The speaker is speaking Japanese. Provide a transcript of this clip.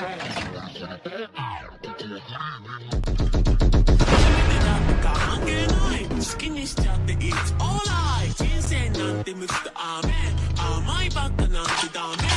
なんか関係ない好きにしちゃって It's alright 人生なんてむずくア甘いばっかなんてダメ。